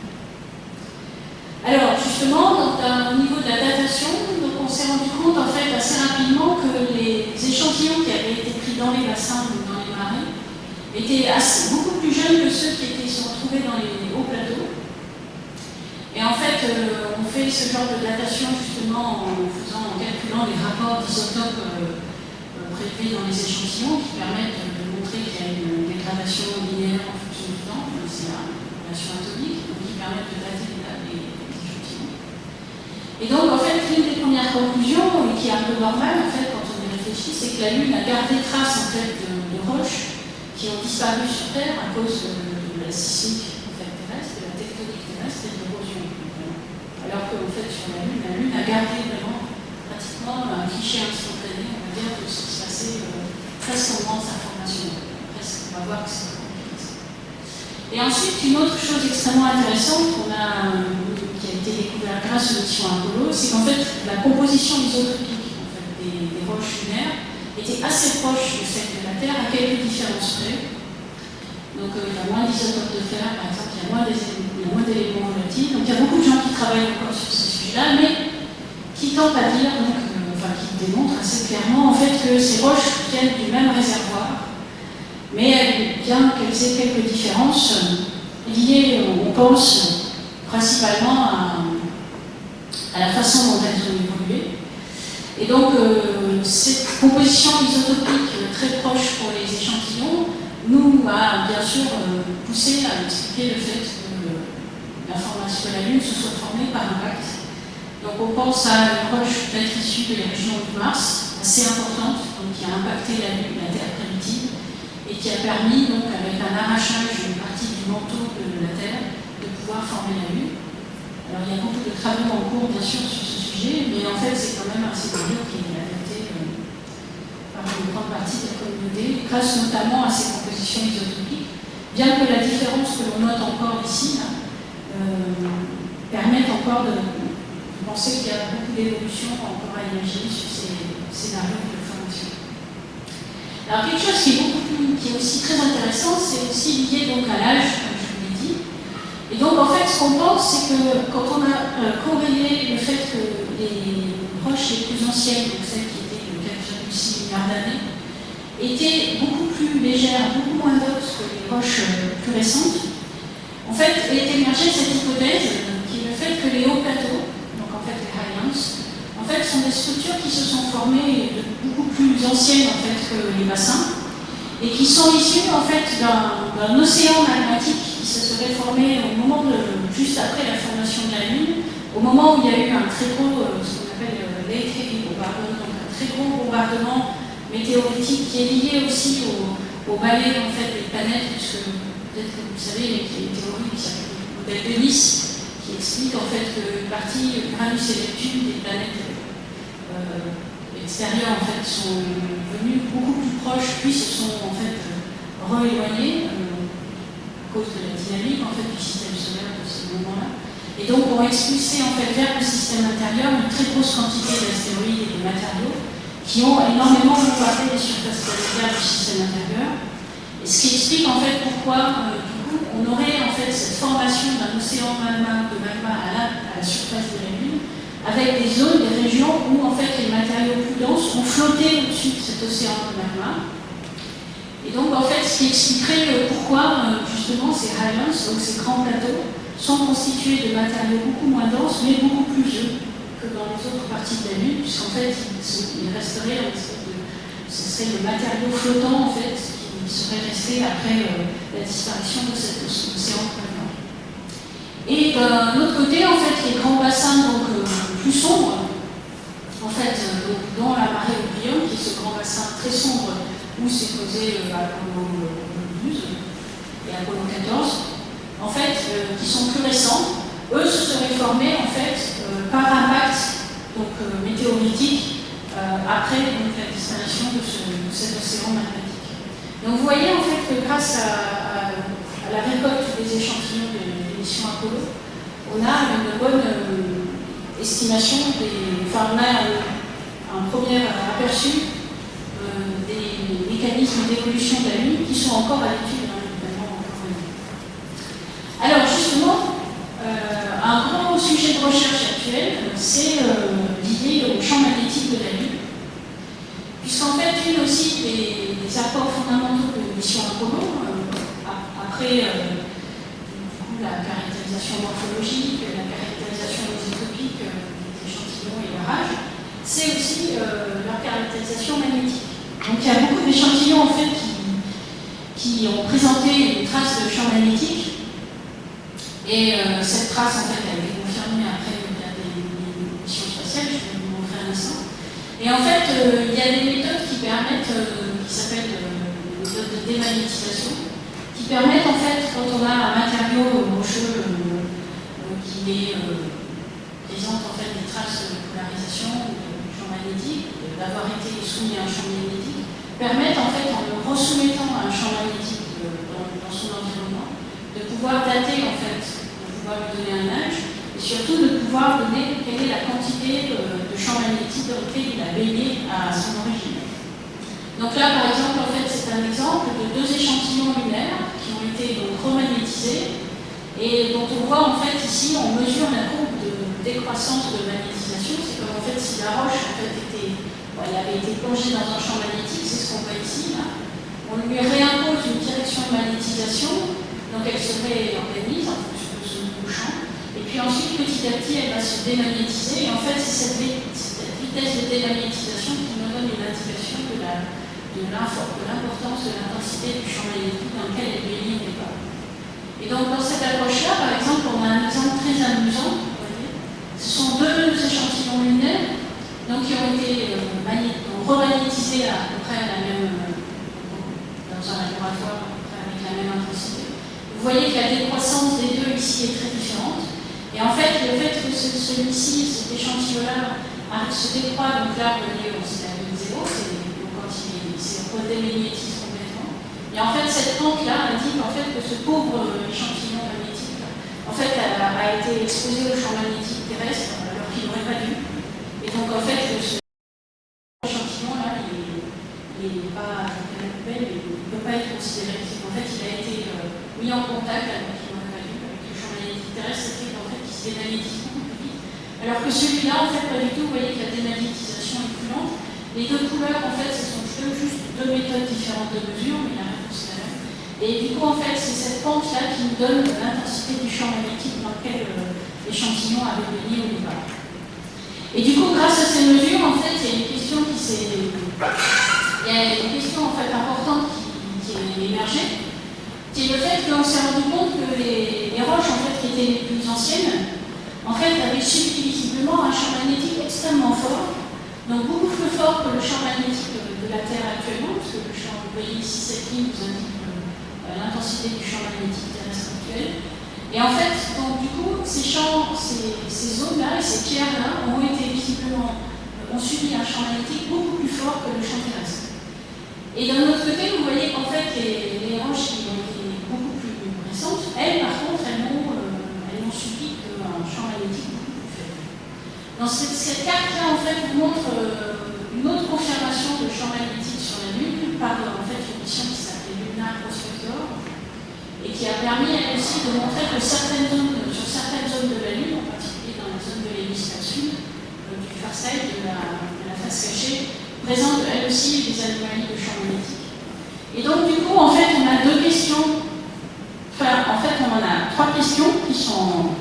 Alors justement, au niveau de la datation, donc, on s'est rendu compte en fait assez rapidement que les échantillons qui avaient été dans les bassins ou dans les marais étaient beaucoup plus jeunes que ceux qui étaient, sont retrouvés dans les hauts plateaux. Et en fait, euh, on fait ce genre de datation justement en, faisant, en calculant les rapports d'isotopes euh, euh, prélevés dans les échantillons qui permettent de montrer qu'il y a une dégradation linéaire en fonction du temps, c'est la relation atomique, donc qui permettent de dater les, échantillons. Et donc en fait, l'une des premières conclusions, qui est un peu normale en fait, réfléchit, c'est que la Lune a gardé trace en fait de, roches qui ont disparu sur Terre à cause euh, de, la sismique terrestre, de la tectonique terrestre et de l'érosion. Alors qu'en fait sur la Lune, la Lune a gardé vraiment pratiquement un cliché instantané, on va dire, de ce qui se passait euh, presque en sa formation. Presque, on va voir que c'est et ensuite, une autre chose extrêmement intéressante qu'on a, euh, qui a été découverte grâce aux missions Apollo, c'est qu'en fait, la composition des autres des, roches lunaires était assez proche de celle de la Terre, à quelques différences près. Donc euh, il y a moins d'isotopes de fer, par exemple, il y a moins d'éléments volatiles. Donc il y a beaucoup de gens qui travaillent encore sur ces sujets-là, mais qui tentent à dire donc, enfin, qui démontre assez clairement en fait que ces roches viennent du même réservoir, mais bien qu'elles aient quelques différences euh, liées, on pense, principalement à, à la façon dont elles ont évolué. Et donc, euh, cette composition isotopique très proche pour les échantillons nous a bien sûr euh, poussé à expliquer le fait que la formation de la Lune se soit formée par impact donc on pense à une roche peut-être issue de la région de Mars, assez importante, qui a impacté la Lune, la Terre primitive, et qui a permis, donc, avec un arrachage d'une partie du manteau de la Terre, de pouvoir former la Lune. Alors il y a beaucoup de travaux en cours, bien sûr, sur ce mais en fait c'est quand même un scénario qui est adapté euh, par une grande partie de la communauté, grâce notamment à ces compositions isotopiques, bien que la différence que l'on note encore ici euh, permette encore de pensez qu'il y a beaucoup d'évolutions encore à imaginer sur ces scénarios de formation. Alors quelque chose qui est, qui est aussi très intéressant, c'est aussi lié donc à l'âge, comme je vous l'ai dit. Et donc en fait, ce qu'on pense, c'est que quand on a euh, corrélé le fait que les roches les plus anciennes, donc celles qui étaient de 4,6 milliards d'années, étaient beaucoup plus légères, beaucoup moins hautes que les roches euh, plus récentes, en fait, est émergée cette hypothèse qui est le fait que les hauts plateaux, en fait, sont des structures qui se sont formées beaucoup plus anciennes en fait, que les bassins et qui sont issues en fait d'un océan magmatique qui se serait formé au moment de, juste après la formation de la Lune, au moment où il y a eu un très gros, euh, ce qu'on appelle euh, late heavy bombardment, donc un très gros bombardement météoritique qui est lié aussi au, au balai en fait, des planètes, puisque peut-être que vous savez, il y a une théorie qui s'appelle le modèle de Nice, qui explique en fait qu'une partie Uranus et Neptune des planètes euh, extérieures en fait, sont venues beaucoup plus proches, puis se sont en fait re-éloignées euh, à cause de la dynamique en fait, du système solaire de ces moments-là. Et donc ont expulsé en fait, vers le système intérieur une très grosse quantité d'astéroïdes et de matériaux qui ont énormément bombardé les surfaces planétaires du système intérieur. Et ce qui explique en fait pourquoi euh, on aurait en fait cette formation d'un océan de magma à la, à la, surface de la Lune, avec des zones, des régions où en fait les matériaux plus denses ont flotté au-dessus de cet océan de magma. Et donc en fait, ce qui expliquerait euh, pourquoi euh, justement ces highlands, donc ces grands plateaux, sont constitués de matériaux beaucoup moins denses, mais beaucoup plus vieux que dans les autres parties de la Lune, puisqu'en fait, il, resterait en espèce de, ce serait le matériau flottant en fait, qui serait resté après euh, la disparition de cet océan. Et d'un autre côté, en fait, les grands bassins donc, euh, plus sombres, en fait, euh, donc, dans la marée O'Brien, qui est ce grand bassin très sombre où s'est posé euh, Apollo 12 et Apollo 14, en fait, euh, qui sont plus récents, eux se seraient formés en fait euh, par impact donc, météoritique après la disparition de, ce, de cet océan magnétique. Donc vous voyez en fait que grâce à, la récolte des échantillons de l'émission Apollo, on a une bonne euh, estimation des. Enfin, a un, premier aperçu euh, des mécanismes d'évolution de la Lune qui sont encore à l'étude, hein, Alors justement, euh, un grand sujet de recherche actuel, c'est euh, lié au champ magnétique de la Lune. Puisqu'en fait, une aussi des apports fondamentaux de mission Apollo, euh, après euh, la caractérisation morphologique, la caractérisation isotopique euh, des échantillons et barrages, c'est aussi euh, leur caractérisation magnétique. Donc il y a beaucoup d'échantillons en fait qui, qui, ont présenté une trace de champ magnétique et euh, cette trace en fait a été confirmée après des, des missions spatiales, je vais vous montrer un instant. Et en fait, il y a des méthodes qui permettent qui s'appelle euh, méthode de démagnétisation, qui permettent en fait, quand on a un matériau rocheux qui est, disant qu'en fait les traces de polarisation ou de champ magnétique, d'avoir été soumis à un champ magnétique, permettent en fait en le resoumettant à un champ magnétique euh, dans, son environnement, de pouvoir dater en fait, de pouvoir lui donner un âge, et surtout de pouvoir donner quelle est la quantité euh, de, champ magnétique dans lequel il a baigné à son origine. Donc là, par exemple, en fait, c'est un exemple de deux échantillons lunaires qui ont été remagnétisés et dont on voit en fait ici, on mesure la courbe décroissance de magnétisation. C'est comme en fait si la roche en fait, était, elle avait été plongée dans un champ magnétique, c'est ce qu'on voit ici. Là. On lui réimpose une direction de magnétisation, donc elle se réorganise en fonction de nouveau champ. Et puis ensuite, petit à petit, elle va se démagnétiser. Et en fait, c'est cette, vitesse de démagnétisation qui nous donne une indication de l'importance de l'intensité du champ magnétique dans lequel elle au départ. Et donc dans cette approche-là, par exemple, on a un exemple très amusant. Ce sont deux échantillons lunaires donc, qui ont été euh, remagnétisés à peu près à la même dans un laboratoire avec la même intensité. Vous voyez que la décroissance des deux ici est très différente. Et en fait, le fait que celui-ci, cet échantillon-là, se décroît, donc là, vous voyez, c'est la ligne 0, c'est quand il s'est redémagnétisé complètement. Et en fait, cette pente-là indique en fait, que ce pauvre échantillon magnétique, en fait, a, été exposé au champ magnétique terrestre alors qu'il n'aurait pas dû. Et donc, en fait, ce échantillon-là, il n'est pas pas être considéré. En fait, il a été euh, mis en contact avec, avec le champ magnétique terrestre, c'est en fait, il se démagnétise beaucoup plus vite. Alors que celui-là, en fait, pas du tout. Vous voyez que la démagnétisation est plus lente. Les deux couleurs, en fait, ce sont juste deux méthodes différentes de mesure, mais réponse est la même. Et du coup, en fait, c'est cette pente-là qui nous donne l'intensité du champ magnétique dans lequel euh, l'échantillon avait baigné au départ. Et du coup, grâce à ces mesures, en fait, il y a une question qui s'est... Il y a une question en fait importante qui émergé, qui est le fait qu'on s'est rendu compte que les, roches en fait, qui étaient les plus anciennes en fait, avaient subi visiblement un champ magnétique extrêmement fort, donc beaucoup plus fort que le champ magnétique de la Terre actuellement, parce que le champ, vous voyez ici cette ligne vous indique l'intensité du champ magnétique terrestre actuel. Et en fait, donc, du coup, ces champs, ces, ces zones-là et ces pierres-là ont été visiblement, euh, ont subi un champ magnétique beaucoup plus fort que le champ terrestre. Et d'un autre côté, vous voyez qu'en fait, les, roches qui ont été beaucoup plus récentes, elles, par contre, elles n'ont euh, subi qu'un champ magnétique beaucoup plus faible. Dans cette, carte-là, en fait, vous montre euh, une autre confirmation de champ magnétique sur la Lune par en fait, une mission qui s'appelait Lunar Et qui a permis, elle aussi, de montrer que certaines zones, sur certaines zones de la Lune, en particulier dans la zone de l'hémisphère sud, euh, du far side, de la, face cachée, présente elle aussi des anomalies de champ magnétique. Et donc du coup, en fait, on a deux questions, enfin, en fait, on en a trois questions qui sont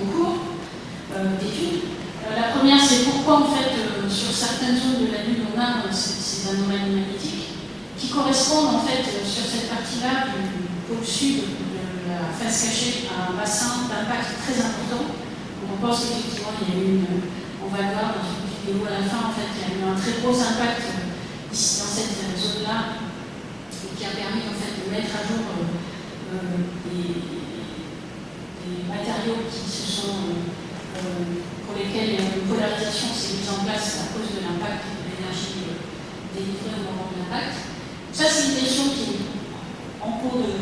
en cours euh, d'étude. Euh, la première, c'est pourquoi, en fait, euh, sur certaines zones de la Lune, on a ces, anomalies magnétiques? Correspondent, en fait, sur cette partie-là du pôle sud de la face cachée à un bassin d'impact très important. on pense qu'effectivement, il y a eu une, on va le voir dans une et où à la fin, en fait, il y a eu un très gros impact euh, ici dans cette zone-là, qui a permis en fait, de mettre à jour euh, euh, des, matériaux qui se sont, pour lesquels une polarisation s'est mise en place à cause de l'impact de l'énergie délivrée au moment de l'impact. Ça, c'est une question qui est en cours de.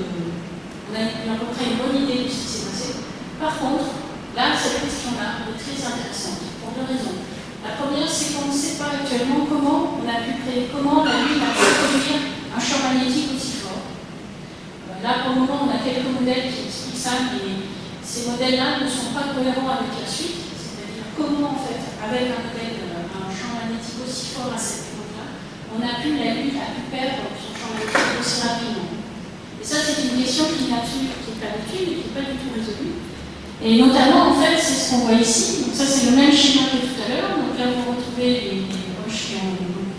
On a à peu près une bonne idée de ce qui s'est passé. Par contre, là, cette question-là est très intéressante pour deux raisons. La première, c'est qu'on ne sait pas actuellement comment on a pu créer, comment la Lune a pu produire un champ magnétique aussi fort. Euh, là, pour le moment, on a quelques modèles qui expliquent ça, mais ces modèles-là ne sont pas cohérents avec la suite. C'est-à-dire comment, en fait, avec un modèle, euh, un champ magnétique aussi fort à cette on a pu, la Lune a pu perdre son champ magnétique aussi rapidement. Et ça, c'est une question qui n'est pas du et qui n'est pas du tout résolue. Et notamment, en fait, c'est ce qu'on voit ici. Donc ça, c'est le même schéma que tout à l'heure. Donc là, vous retrouvez les, roches qui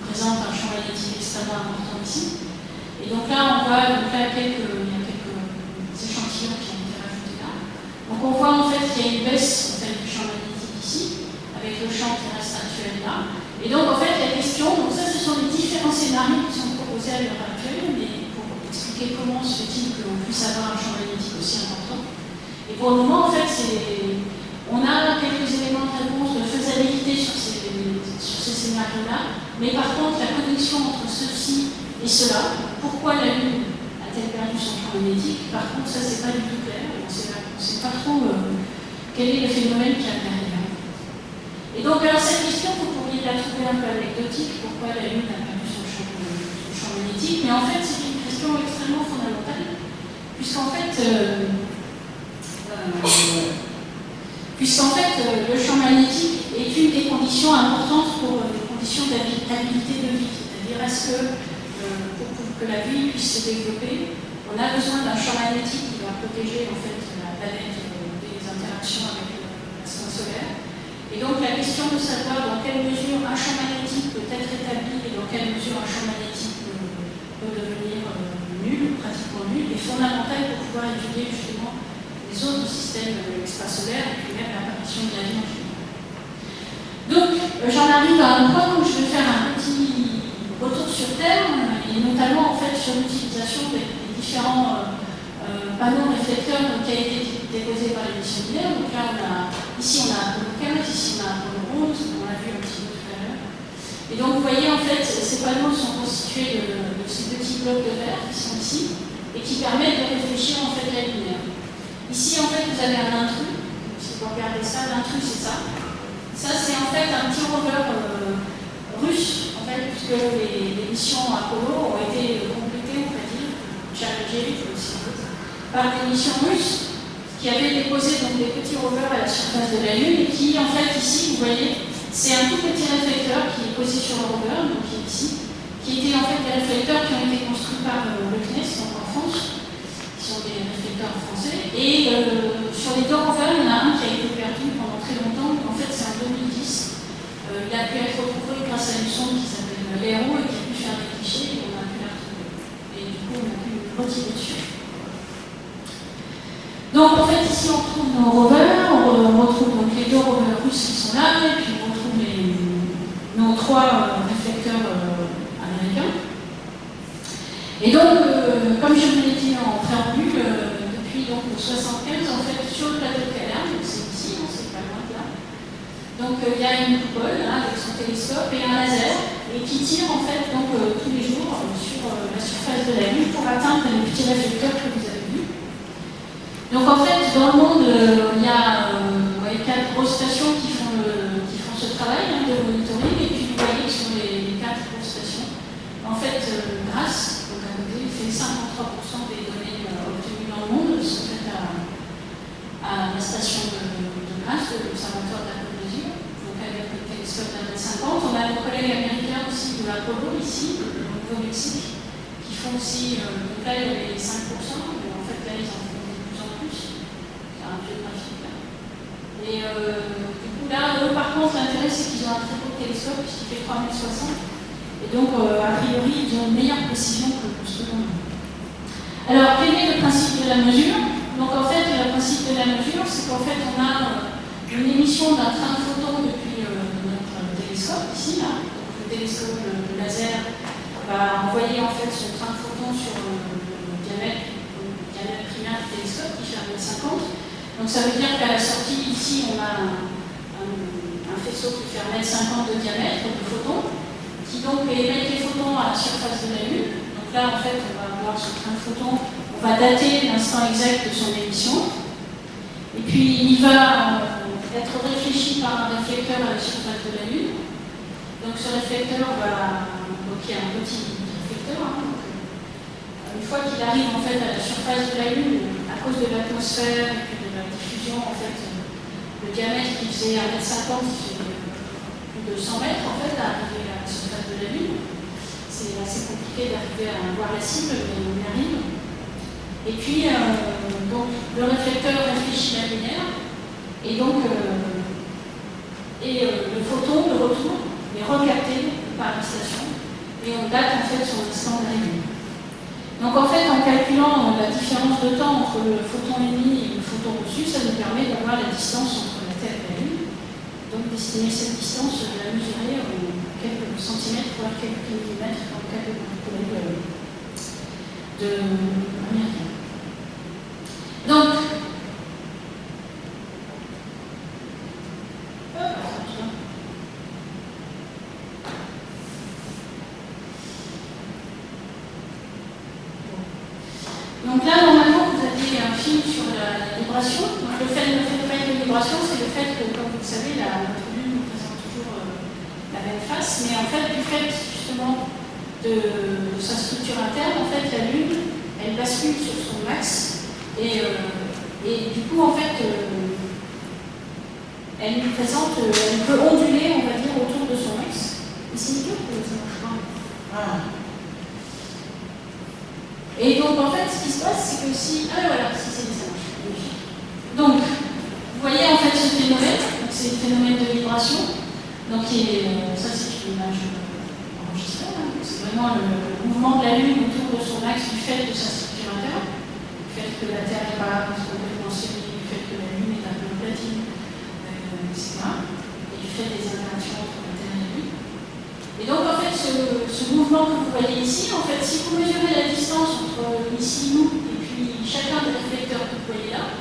présentent un champ magnétique extrêmement important ici. Et donc là, on voit donc là, quelques, il y a quelques échantillons qui ont été rajoutés là. Donc on voit en fait qu'il y a une baisse du champ magnétique ici, avec le champ terrestre actuel là. Et donc en fait, la question, donc ça, ce sont les différents scénarios qui sont proposés à l'heure actuelle, mais pour expliquer comment se fait-il que l'on puisse avoir un champ magnétique aussi important. Et pour le moment, en fait, on a quelques éléments de réponse de faisabilité sur ces, sur ces scénarios-là, mais par contre, la connexion entre ceci et cela, pourquoi la Lune a-t-elle perdu son champ magnétique Par contre, ça, c'est pas du tout clair. On ne sait pas trop euh, quel est le phénomène qui intervient Et donc, alors cette question, pourriez la trouver un peu anecdotique, pourquoi la Lune a perdu son champ, son champ magnétique, mais en fait, c'est une question extrêmement fondamentale, puisqu'en fait, euh, euh, fait, euh, le champ magnétique est une des conditions importantes pour les conditions d'habitabilité de vie. C'est-à-dire, est-ce que pour, que la vie puisse se développer, on a besoin d'un champ magnétique qui va protéger en fait la planète avec l'instant solaire. Et donc la question de savoir dans quelle mesure un champ magnétique peut être établi et dans quelle mesure un champ magnétique peut, devenir euh, nul, pratiquement nul, est fondamentale pour pouvoir étudier justement les autres systèmes extrasolaires et puis même l'apparition de la vie en général. Donc euh, j'en arrive à un point où je vais faire un petit retour sur Terre, et notamment en fait sur l'utilisation des, différents euh, euh, panneau réflecteur qui a été déposé par les missionnaires. Donc là, on a, ici, on a Apollo 15, ici, on a Apollo 11, on l'a vu un petit peu tout à l'heure. Et donc, vous voyez, en fait, ces panneaux sont constitués de, ces petits blocs de verre qui sont ici et qui permettent de réfléchir en fait la lumière. Ici, en fait, vous avez un intrus. Si vous regardez ça, l'intrus, c'est ça. Ça, c'est en fait un petit rover euh, russe, en fait, puisque les, les, missions Apollo ont été complétées, on va dire, Challenger, aussi par des missions russes qui avaient déposé donc, des petits rovers à la surface de la Lune et qui, en fait, ici, vous voyez, c'est un tout petit réflecteur qui est posé sur le rover, donc qui est ici, qui étaient en fait des réflecteurs qui ont été construits par euh, le CNES, donc en France, qui sont des réflecteurs français. Et euh, sur les deux rovers, il y en a un qui a été perdu pendant très longtemps, en fait, c'est en 2010. Euh, il a pu être retrouvé grâce à une sonde qui s'appelle l'Aéro et qui a pu faire des clichés et on a pu la retrouver. Et du coup, on a pu retirer dessus. Donc en fait ici on retrouve nos rovers, on retrouve donc les deux rovers russes qui sont là, et puis on retrouve les, nos trois euh, réflecteurs euh, américains. Et donc, euh, comme je vous l'ai dit en préambule, depuis donc 75, en fait, sur le plateau de Calerme, c'est ici, hein, c'est pas loin de là, donc il y a une coupole hein, avec son télescope et un laser, et qui tire en fait donc tous les jours sur la surface de la Lune pour atteindre les petits réflecteurs que vous avez donc en fait, dans le monde, euh, il y a euh, quatre grosses stations qui font, ce travail hein, de monitoring, et puis vous voyez que sur les, quatre grosses stations, en fait, euh, grâce, donc à côté, fait 53% des données obtenues dans le monde sont faites à, la station de, de Grasse, de l'observatoire de la donc avec le télescope d'A50. On a nos collègues américains aussi de l'Apollo ici, au Nouveau-Mexique, qui font aussi, donc là il y avait 5%, mais en fait là ils en et euh, du coup, là, eux, par contre, l'intérêt, c'est qu'ils ont un très beau télescope qui fait 3060. Et donc, euh, a priori, ils ont une meilleure précision que ce qu'on a. Alors, quel est le principe de la mesure? Donc, en fait, le principe de la mesure, c'est qu'en fait, on a euh, une émission d'un train de photons depuis notre télescope, ici, là. Donc, le télescope le, laser va envoyer en fait son train de photons sur le, diamètre, le diamètre primaire du télescope qui fait 1,50 donc ça veut dire qu'à la sortie, ici, on a un, faisceau qui fait 1m50 de diamètre de photons, qui donc émet les photons à la surface de la Lune. Donc là, en fait, on va avoir ce train de photons, on va dater l'instant exact de son émission. Et puis, il va euh, être réfléchi par un réflecteur à la surface de la Lune. Donc ce réflecteur va, donc un petit réflecteur, hein, euh, une fois qu'il arrive en fait à la surface de la Lune, à cause de l'atmosphère et puis en fait, le diamètre qui faisait 1m50, fait plus de 100 mètres en fait, à arriver à la surface de la Lune. C'est assez compliqué d'arriver à voir la cible, mais on y arrive. Et puis, euh, donc, le réflecteur réfléchit la lumière, et donc, euh, et euh, le photon de retour est recapté par la station, et on date en fait son instant d'arrivée. Donc en fait, en calculant la différence de temps entre le photon émis et le photon reçu, ça nous permet d'avoir la distance entre la Terre et la Lune. Donc d'estimer cette distance, de la mesurer en quelques centimètres, voire quelques millimètres dans le cas de, américain. Donc, Donc là, normalement, vous avez un film sur la, vibration. Donc le fait, le phénomène de vibration, c'est le fait que, comme vous le savez, la, notre Lune nous présente toujours euh, la même face, mais en fait, du fait justement de, sa structure interne, en fait, la Lune, elle bascule sur son axe, et, euh, et du coup, en fait, euh, elle présente, elle peut onduler, on va dire, autour de son axe. Ici, ça marche pas. Ah. Et donc, en fait, ce qui se passe, c'est que si. Ah, voilà, si, c'est ça marche. Donc, vous voyez en fait ce phénomène, c'est le phénomène de vibration. Donc, euh, ça, c'est une image enregistrée. Hein. C'est vraiment le, mouvement de la Lune autour de son axe du fait de sa interne, du fait que la Terre n'est pas complètement sphérique, du fait que la Lune est un peu platine, euh, etc. Et du fait des interactions entre la Terre et la Lune. Et donc, en fait, ce, mouvement que vous voyez ici, en fait, si vous mesurez la distance entre ici, nous, et puis chacun des réflecteurs que vous voyez là,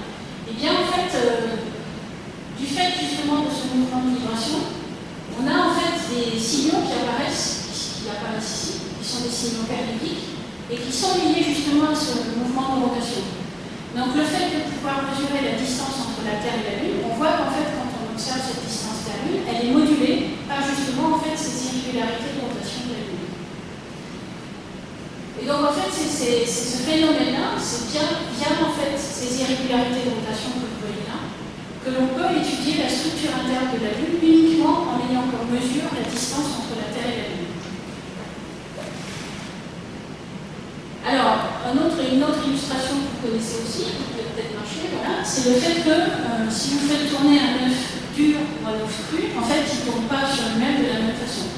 eh bien, en fait, euh, du fait justement de ce mouvement de vibration, on a en fait des signaux qui apparaissent, qui apparaissent ici, qui sont des signaux périodiques, et qui sont liés justement à ce mouvement de rotation. Donc le fait de pouvoir mesurer la distance entre la Terre et la Lune, on voit qu'en fait, quand on observe cette distance Terre-Lune, elle est modulée justement en fait ces irrégularités de rotation de la Lune. Et donc en fait, c'est ce phénomène-là, c'est bien, bien en fait ces irrégularités de rotation que vous voyez là, que l'on peut étudier la structure interne de la Lune uniquement en ayant comme mesure la distance entre la Terre et la Lune. Alors, une autre illustration que vous connaissez aussi, qui peut peut-être marcher, voilà, c'est le fait que euh, si vous faites tourner un œuf dur ou un œuf cru, en fait, il ne tourne pas sur lui-même de la même façon.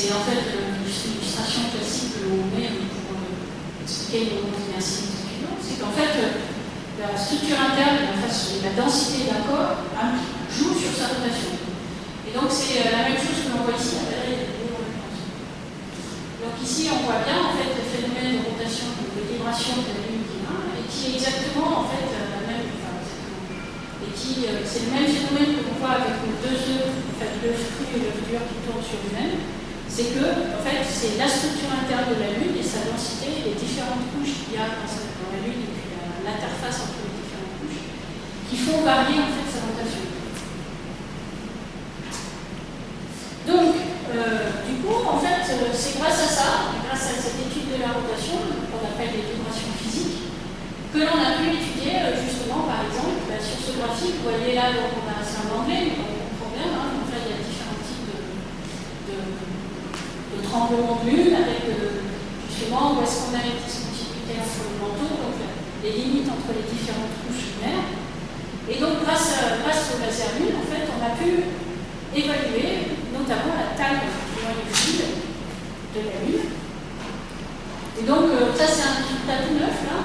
C'est en fait l'illustration classique que l'on met pour euh, expliquer comment on est ainsi c'est qu'en fait, euh, la structure interne, la, densité d'un corps joue sur sa rotation. Et donc c'est euh, la même chose que l'on voit ici à Donc ici, on voit bien en fait le phénomène de rotation, de vibration de la Lune qui et qui est exactement en fait la même, et qui c'est le même phénomène que l'on voit avec deux œufs, en fait et l'œuf dur qui tournent sur lui-même c'est que, en fait, c'est la structure interne de la Lune et sa densité, les différentes couches qu'il y a dans, la Lune et puis l'interface entre les différentes couches, qui font varier en fait sa rotation. Donc, euh, du coup, en fait, euh, c'est grâce à ça, grâce à cette étude de la rotation, qu'on appelle les vibrations physiques, que l'on a pu étudier euh, justement, par exemple, bah, sur ce graphique, vous voyez là, donc on a, c'est un anglais, mais on comprend bien, hein, donc là, il y a différents types de, de de tremblement de lune avec euh, justement où est-ce qu'on a une discontinuité entre le manteau, donc les limites entre les différentes couches lunaires. Et donc grâce, grâce au laser lune, en fait, on a pu évaluer notamment la taille du noyau fluide de la lune. Et donc euh, ça c'est un résultat tout neuf là.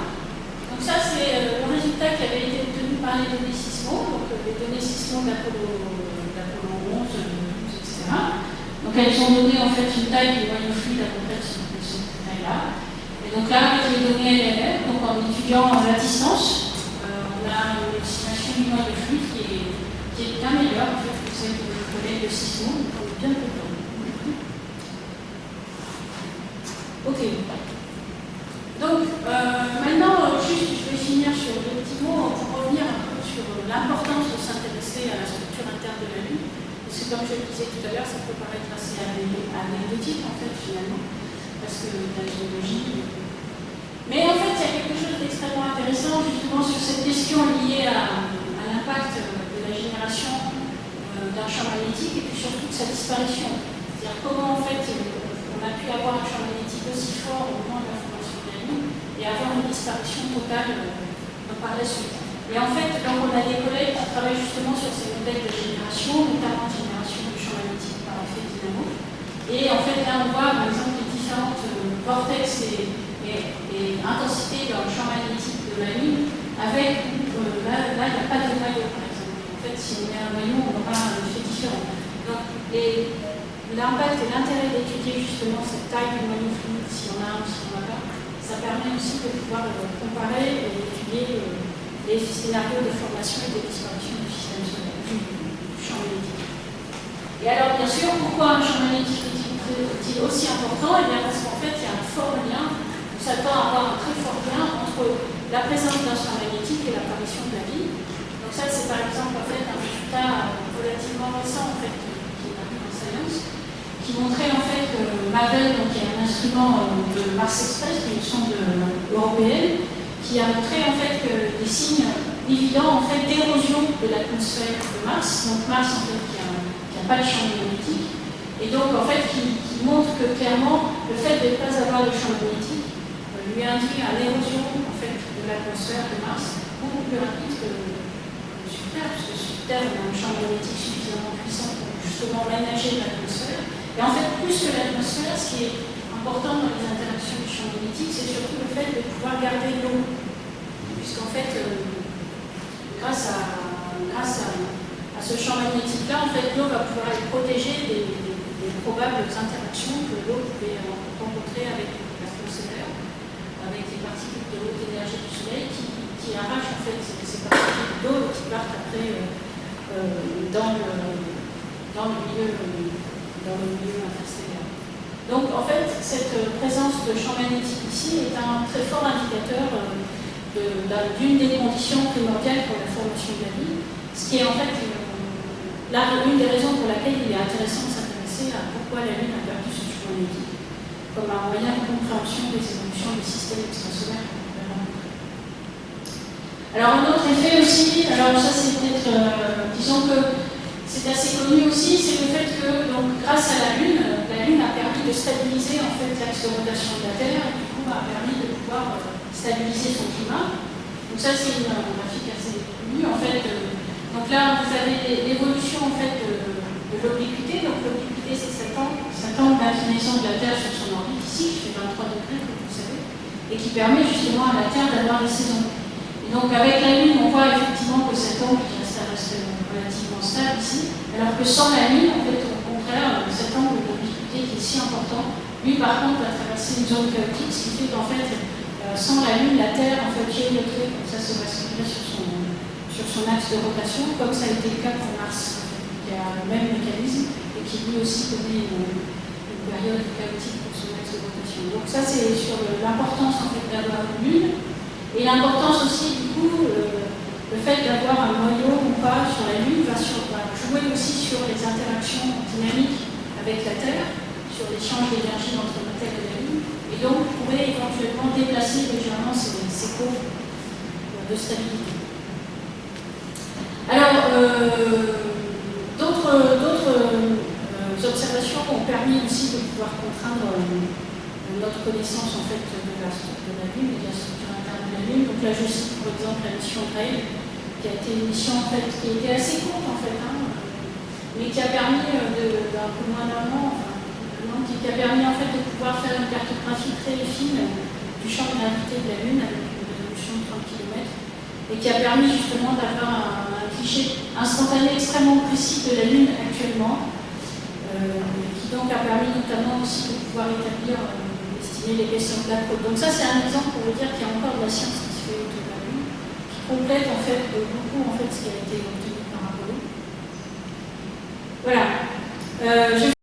Donc ça c'est euh, le résultat qui avait été obtenu par les données sismo, donc les données sismo d'Apollo 11, 12, etc. Donc elles ont donné en fait une taille du noyau fluide à peu près de cette taille-là. Et donc là, avec les données LLM, donc en étudiant la distance, euh, on a une estimation du noyau fluide qui est, qui est bien meilleure en fait, que celle que je connais de 6 mois, donc on est bien content. Ok. Donc euh, maintenant, juste je vais finir sur deux petits mots pour revenir un peu sur l'importance de s'intéresser à la structure interne de la Lune. Parce que comme je le disais tout à l'heure, ça peut paraître assez anecdotique en fait finalement, parce que la géologie. Mais en fait, il y a quelque chose d'extrêmement intéressant justement sur cette question liée à, l'impact de la génération euh, d'un champ magnétique et puis surtout de sa disparition. C'est-à-dire comment en fait on a pu avoir un champ magnétique aussi fort au moment de la formation de la Lune et avoir une disparition totale euh, par la suite. Et en fait, donc on a des collègues qui travaillent justement sur ces modèles de génération, notamment de génération du champ magnétique par effet dynamo. Et en fait, là, on voit par exemple les différentes euh, vortex et, intensités dans le champ magnétique de la Lune, avec, euh, là, il n'y a pas de noyau, par exemple. En fait, si on met un noyau, on aura un effet différent. Donc, l'impact et l'intérêt d'étudier justement cette taille du noyau fluide, si on a un ou si on n'a pas, ça permet aussi de pouvoir euh, comparer et étudier les scénarios de formation et de disparition du système solaire, du, champ magnétique. Et alors, bien sûr, pourquoi un champ magnétique est-il aussi important? Eh bien, parce qu'en fait, il y a un fort lien, on s'attend à avoir un très fort lien entre la présence d'un champ magnétique et l'apparition de la vie. Donc, ça, c'est par exemple en fait, un résultat relativement récent en fait, qui est paru dans Science, qui montrait en fait que Mavel, donc, qui est un instrument de Mars Express, qui est une sonde européenne, qui a montré en fait des signes évidents en fait d'érosion de l'atmosphère de Mars, donc Mars en fait qui pas de champ magnétique, et donc en fait qui, montre que clairement le fait de ne pas avoir de champ magnétique euh, lui induit à l'érosion en fait de l'atmosphère de Mars beaucoup plus rapide que, sur Terre, puisque sur Terre on a un champ magnétique suffisamment puissant pour justement ménager l'atmosphère. Et en fait, plus que l'atmosphère, ce qui est important dans les interactions du champ magnétique, c'est surtout le fait de pouvoir garder l'eau. Puisqu'en fait, euh, grâce, à, grâce à, ce champ magnétique-là, en fait, l'eau va pouvoir être protégée des, probables interactions que l'eau pouvait rencontrer avec l'atmosphère, avec les particules de haute énergie du Soleil qui, arrachent en fait ces, particules d'eau qui partent après euh, euh, dans, le, milieu, dans interstellaire. Donc en fait, cette présence de champ magnétique ici est un très fort indicateur euh, d'une des conditions primordiales pour la formation de la vie, ce qui est en fait euh, une des raisons pour laquelle il est intéressant de s'intéresser à pourquoi la Lune a perdu son magnétique, comme un moyen de compréhension des évolutions du système extrasolaire. Alors un autre effet aussi, alors ça c'est peut-être, euh, disons que c'est assez connu aussi, c'est le fait que donc, grâce à la Lune, la Lune a permis de stabiliser en fait l'axe de rotation de la Terre et du coup a permis de pouvoir euh, stabiliser son climat. Donc ça c'est une graphique assez connue en fait. Euh, donc là vous avez l'évolution en fait de, l'obliquité. Donc l'obliquité c'est cet angle, cet angle d'inclinaison de la Terre sur son orbite ici, qui fait 23 degrés comme vous savez, et qui permet justement à la Terre d'avoir des saisons. Et donc avec la Lune on voit effectivement que cet angle qui reste, relativement stable ici, alors que sans la Lune, en fait, au contraire, cet angle de qui est si important, lui par contre va traverser une zone chaotique, ce qui fait qu'en fait, euh, sans la Lune, la Terre en fait géométrie, comme ça se basculerait sur son axe de rotation, comme ça a été le cas pour Mars, qui a le même mécanisme et qui lui aussi connaît une, période chaotique pour son axe de rotation. Donc ça c'est sur l'importance d'avoir une Lune, et l'importance aussi du coup le fait d'avoir un noyau ou pas sur la Lune va, jouer aussi sur les interactions dynamiques avec la Terre, sur l'échange d'énergie entre la Terre et la Lune, et donc pourrait éventuellement déplacer légèrement ces, ces courbes de stabilité. Alors, euh, d'autres euh, observations ont permis aussi de pouvoir contraindre euh, notre connaissance en fait de la, de la Lune et de la structure interne de la Lune. Donc là, je cite par exemple la mission Rail, qui a été une mission en fait, qui était assez courte en fait, hein, mais qui a permis peu moins d'un an, enfin, qui a permis en fait de pouvoir faire une cartographie très fine du champ de gravité de la Lune une résolution de 30 km et qui a permis justement d'avoir un, cliché instantané extrêmement précis de la Lune actuellement, euh, qui donc a permis notamment aussi de pouvoir établir, euh, estimer questions de la côte. Donc ça c'est un exemple pour vous dire qu'il y a encore de la science qui se fait autour complète en fait beaucoup en fait ce qui a été obtenu par Apollo. Voilà. Euh, vais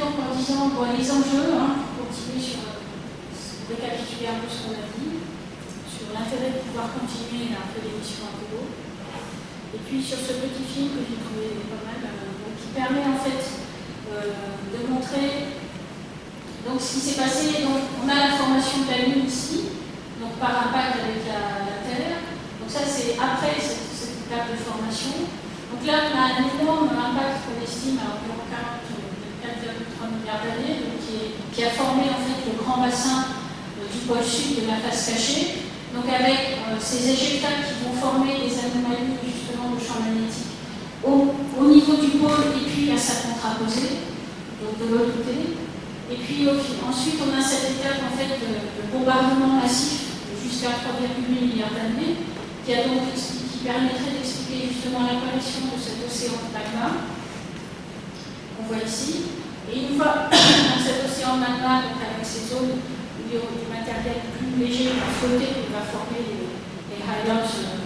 donc en disant bon, les enjeux, hein, pour continuer sur euh, récapituler un peu ce qu'on a dit, sur l'intérêt de pouvoir continuer un peu l'émission Apollo, et sur ce petit film que j'ai trouvé pas mal, euh, qui permet en fait de montrer donc ce qui s'est passé. Donc, on a la formation de la Lune ici, donc par impact avec la, Terre. Donc ça, c'est après cette, étape de formation. Donc là, on a un énorme impact qu'on estime à environ 4,3 milliards d'années, qui, a formé en fait le grand bassin euh, du pôle sud de la face cachée. Donc avec euh, ces éjectats qui vont former des anomalies justement de champ magnétique au, niveau du pôle et puis à sa contraposée, donc de l'autre côté. Et puis ensuite, on a cette étape en fait de, de bombardement massif jusqu'à 3,8 milliards d'années qui, permettrait d'expliquer justement l'apparition de cet océan de magma qu'on voit ici. Et une fois (coughs) cet océan de magma, donc avec ces zones du matériel plus léger qui va flotter, qui va former les, les highlands, euh,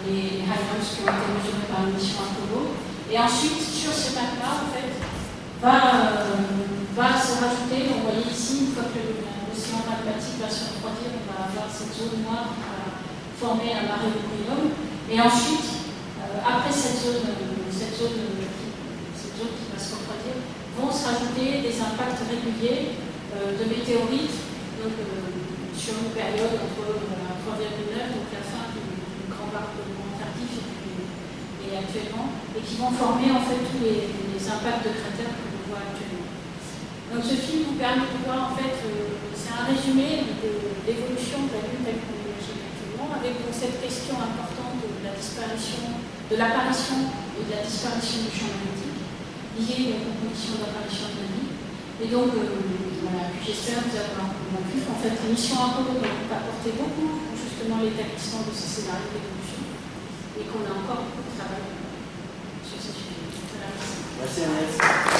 qui ont été mesurés par la mission Apollo. Et ensuite, sur ce magma, en fait, va, euh, va se rajouter, vous voyez ici, une fois que l'océan magmatique va se refroidir, on va avoir cette zone noire former un marée de Et ensuite, euh, après cette zone, cette zone qui va se refroidir, vont se rajouter des impacts réguliers de météorites donc, sur une période entre 3,9, donc la fin du, grand barbement tardif et, actuellement, et qui vont former en fait tous les, impacts de cratères que l'on voit actuellement. Donc ce film vous permet de voir en fait, c'est un résumé de l'évolution de la Lune telle qu'on l'imagine actuellement, avec cette question importante de la disparition, de l'apparition et de la disparition du champ magnétique, liée aux conditions d'apparition de la vie. Et donc, voilà, j'espère vous avoir convaincu qu'en fait, l'émission Apollo va apporter beaucoup justement l'établissement de ces scénarios d'évolution et qu'on a encore beaucoup de travail sur ce sujet. Merci.